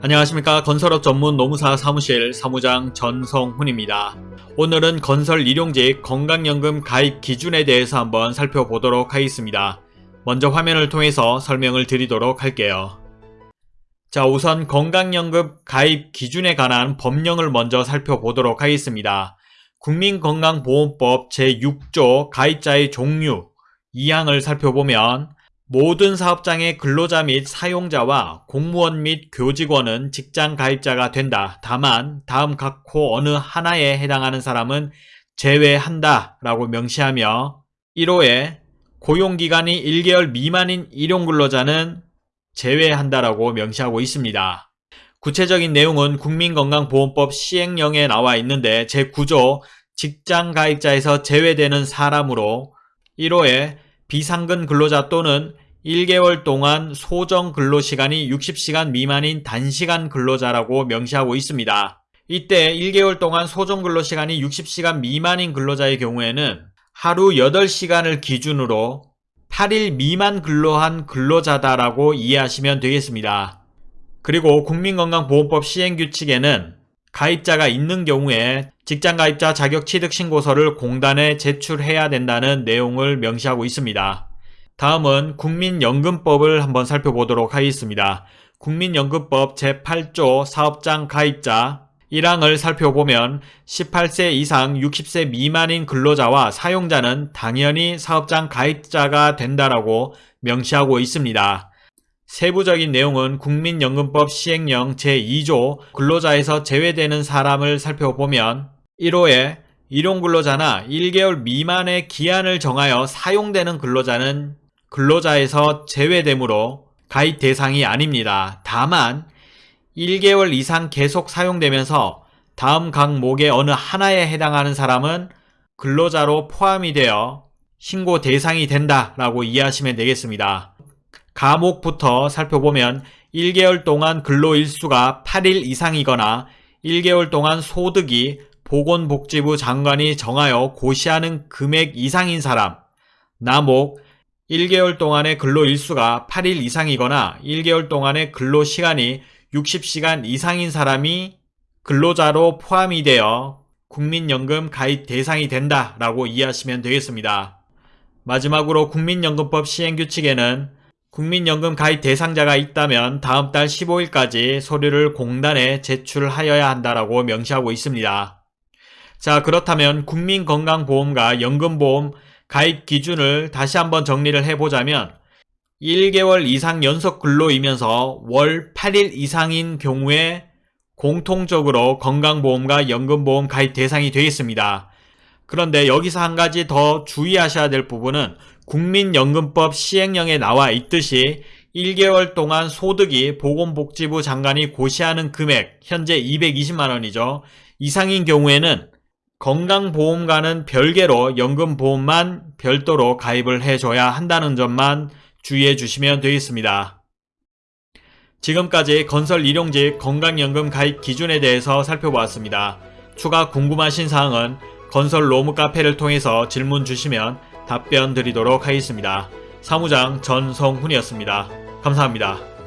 안녕하십니까 건설업 전문 노무사 사무실 사무장 전성훈입니다. 오늘은 건설 일용직 건강연금 가입 기준에 대해서 한번 살펴보도록 하겠습니다. 먼저 화면을 통해서 설명을 드리도록 할게요. 자 우선 건강연금 가입 기준에 관한 법령을 먼저 살펴보도록 하겠습니다. 국민건강보험법 제6조 가입자의 종류 2항을 살펴보면 모든 사업장의 근로자 및 사용자와 공무원 및 교직원은 직장 가입자가 된다. 다만 다음 각호 어느 하나에 해당하는 사람은 제외한다 라고 명시하며 1호에 고용기간이 1개월 미만인 일용근로자는 제외한다라고 명시하고 있습니다. 구체적인 내용은 국민건강보험법 시행령에 나와 있는데 제9조 직장가입자에서 제외되는 사람으로 1호에 비상근 근로자 또는 1개월 동안 소정 근로시간이 60시간 미만인 단시간 근로자라고 명시하고 있습니다. 이때 1개월 동안 소정 근로시간이 60시간 미만인 근로자의 경우에는 하루 8시간을 기준으로 8일 미만 근로한 근로자다라고 이해하시면 되겠습니다. 그리고 국민건강보험법 시행규칙에는 가입자가 있는 경우에 직장가입자 자격취득신고서를 공단에 제출해야 된다는 내용을 명시하고 있습니다. 다음은 국민연금법을 한번 살펴보도록 하겠습니다. 국민연금법 제8조 사업장 가입자 1항을 살펴보면 18세 이상 60세 미만인 근로자와 사용자는 당연히 사업장 가입자가 된다라고 명시하고 있습니다. 세부적인 내용은 국민연금법 시행령 제2조 근로자에서 제외되는 사람을 살펴보면 1호에 일용근로자나 1개월 미만의 기한을 정하여 사용되는 근로자는 근로자에서 제외되므로 가입 대상이 아닙니다. 다만 1개월 이상 계속 사용되면서 다음 각목의 어느 하나에 해당하는 사람은 근로자로 포함이 되어 신고 대상이 된다 라고 이해하시면 되겠습니다. 가목부터 살펴보면 1개월 동안 근로일수가 8일 이상이거나 1개월 동안 소득이 보건복지부 장관이 정하여 고시하는 금액 이상인 사람 나목 1개월 동안의 근로 일수가 8일 이상이거나 1개월 동안의 근로 시간이 60시간 이상인 사람이 근로자로 포함이 되어 국민연금 가입 대상이 된다 라고 이해하시면 되겠습니다. 마지막으로 국민연금법 시행규칙에는 국민연금 가입 대상자가 있다면 다음 달 15일까지 서류를 공단에 제출하여야 한다라고 명시하고 있습니다. 자 그렇다면 국민건강보험과 연금보험 가입 기준을 다시 한번 정리를 해보자면 1개월 이상 연속 근로이면서 월 8일 이상인 경우에 공통적으로 건강보험과 연금보험 가입 대상이 되겠습니다. 그런데 여기서 한 가지 더 주의하셔야 될 부분은 국민연금법 시행령에 나와 있듯이 1개월 동안 소득이 보건복지부 장관이 고시하는 금액 현재 220만원이죠. 이상인 경우에는 건강보험과는 별개로 연금보험만 별도로 가입을 해줘야 한다는 점만 주의해 주시면 되겠습니다. 지금까지 건설 일용직 건강연금 가입 기준에 대해서 살펴보았습니다. 추가 궁금하신 사항은 건설 로무 카페를 통해서 질문 주시면 답변 드리도록 하겠습니다. 사무장 전성훈이었습니다. 감사합니다.